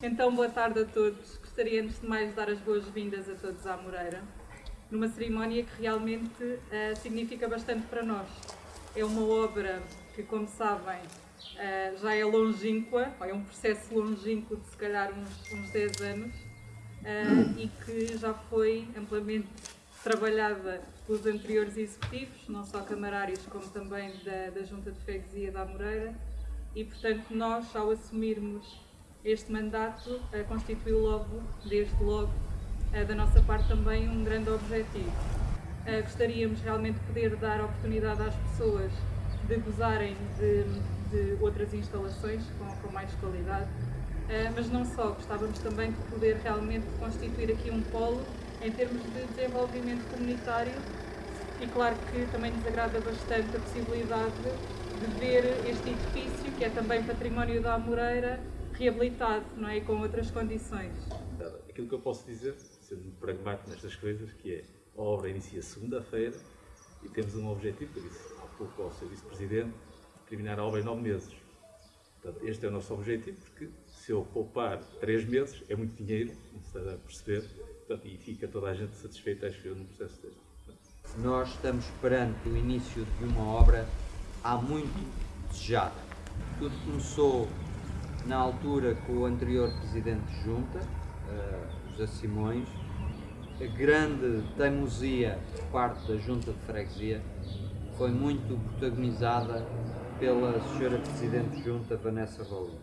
Então, boa tarde a todos. Gostaria, antes de mais, de dar as boas-vindas a todos à Moreira, numa cerimónia que realmente uh, significa bastante para nós. É uma obra que, como sabem, uh, já é longínqua, é um processo longínquo de se calhar uns, uns 10 anos, uh, e que já foi amplamente trabalhada pelos anteriores executivos, não só camarários, como também da, da Junta de Freguesia da Moreira, e, portanto, nós, ao assumirmos este mandato uh, constituiu logo, desde logo, uh, da nossa parte também um grande objetivo. Uh, gostaríamos realmente de poder dar oportunidade às pessoas de gozarem de, de outras instalações com, com mais qualidade, mas não só, gostávamos também de poder realmente constituir aqui um polo em termos de desenvolvimento comunitário e claro que também nos agrada bastante a possibilidade de ver este edifício, que é também património da Amoreira, reabilitado, não é? E com outras condições. Aquilo que eu posso dizer, sendo pragmático nestas coisas, que é a obra inicia segunda-feira e temos um objetivo, que eu disse há pouco ao Sr. Vice-Presidente, terminar a obra em nove meses. Portanto, este é o nosso objetivo, porque se eu poupar três meses, é muito dinheiro, não se está a perceber, portanto, e fica toda a gente satisfeita, acho eu, no processo deste. Nós estamos perante o início de uma obra há muito desejada. Tudo começou na altura com o anterior presidente de junta, uh, José Simões, a grande teimosia por parte da junta de freguesia foi muito protagonizada pela senhora presidente de junta, Vanessa Rolim.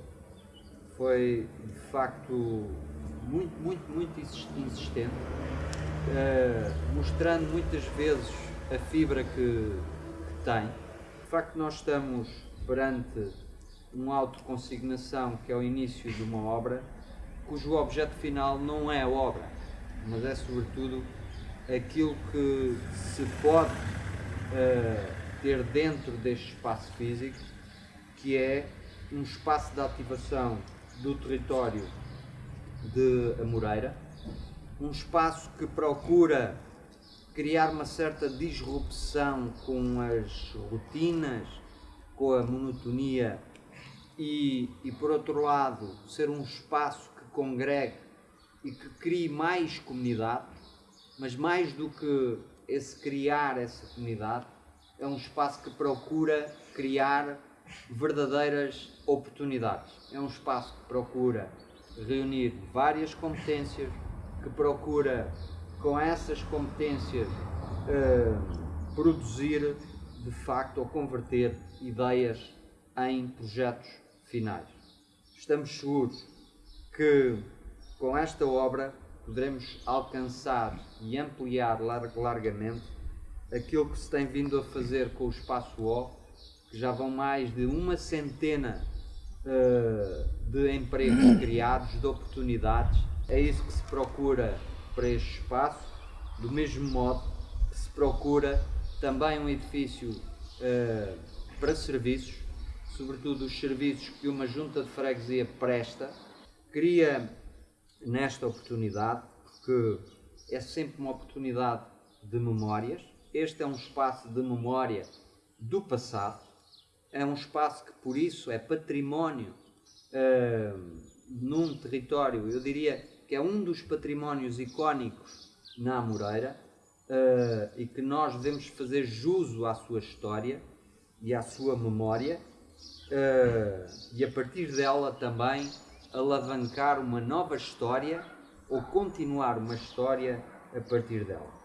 Foi, de facto, muito, muito, muito insistente, uh, mostrando muitas vezes a fibra que, que tem. De facto, nós estamos perante uma autoconsignação que é o início de uma obra, cujo objeto final não é a obra, mas é sobretudo aquilo que se pode uh, ter dentro deste espaço físico, que é um espaço de ativação do território de Amoreira, um espaço que procura criar uma certa disrupção com as rotinas, com a monotonia e, e por outro lado ser um espaço que congregue e que crie mais comunidade, mas mais do que esse criar essa comunidade, é um espaço que procura criar verdadeiras oportunidades. É um espaço que procura reunir várias competências, que procura com essas competências uh, produzir de facto ou converter ideias em projetos finais. Estamos seguros que com esta obra poderemos alcançar e ampliar largamente aquilo que se tem vindo a fazer com o Espaço O, que já vão mais de uma centena uh, de empregos criados, de oportunidades. É isso que se procura para este espaço, do mesmo modo que se procura também um edifício uh, para serviços, sobretudo os serviços que uma junta de freguesia presta, queria nesta oportunidade, porque é sempre uma oportunidade de memórias, este é um espaço de memória do passado, é um espaço que por isso é património uh, num território, eu diria que é um dos patrimónios icónicos na Amoreira uh, e que nós devemos fazer juso à sua história e à sua memória uh, e a partir dela também alavancar uma nova história ou continuar uma história a partir dela.